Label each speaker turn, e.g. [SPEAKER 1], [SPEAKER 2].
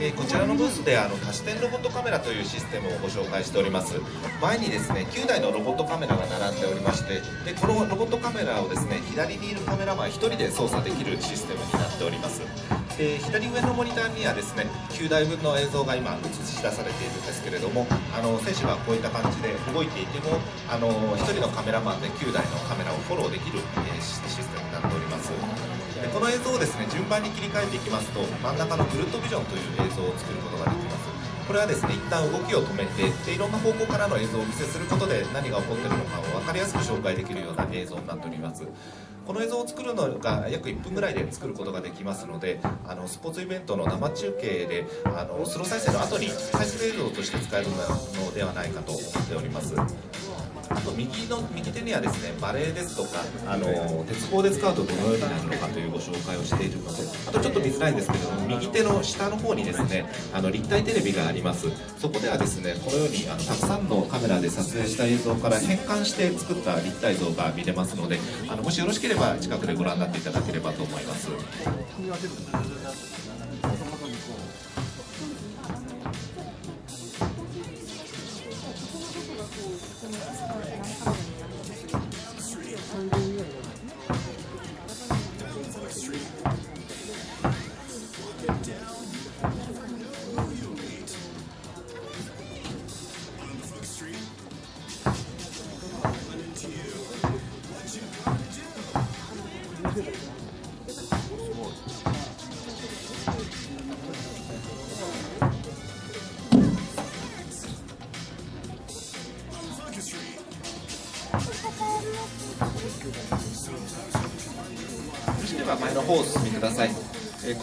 [SPEAKER 1] えー、こちらのブースであの多視点ロボットカメラというシステムをご紹介しております。前にですね9台のロボットカメラが並んでおりましてでこのロボットカメラをですね左にいるカメラマン1人で操作できるシステムになっております。で左上のモニターにはですね9台分の映像が今映し出されているんですけれどもあの選手がこういった感じで動いていてもあの1人のカメラマンで9台のカメラをフォローできる、えー、システムの映像をですね順番に切り替えていきますと真ん中のグルットビジョンという映像を作ることができます。これはですね一旦動きを止めてでいろんな方向からの映像をお見せすることで何が起こっているのかを分かりやすく紹介できるような映像になっております。この映像を作るのが約1分ぐらいで作ることができますのであのスポーツイベントの生中継であのスロー再生の後に再生映像として使えるのではないかと思っております。の右手にはですねバレーですとかあの鉄棒で使うとどのようになるのかというご紹介をしているのであとちょっと見づらいんですけども右手の下の方にですねあの立体テレビがありますそこではですねこのようにあのたくさんのカメラで撮影した映像から変換して作った立体像が見れますのであのもしよろしければ近くでご覧になっていただければと思います。では前の方をお進みください。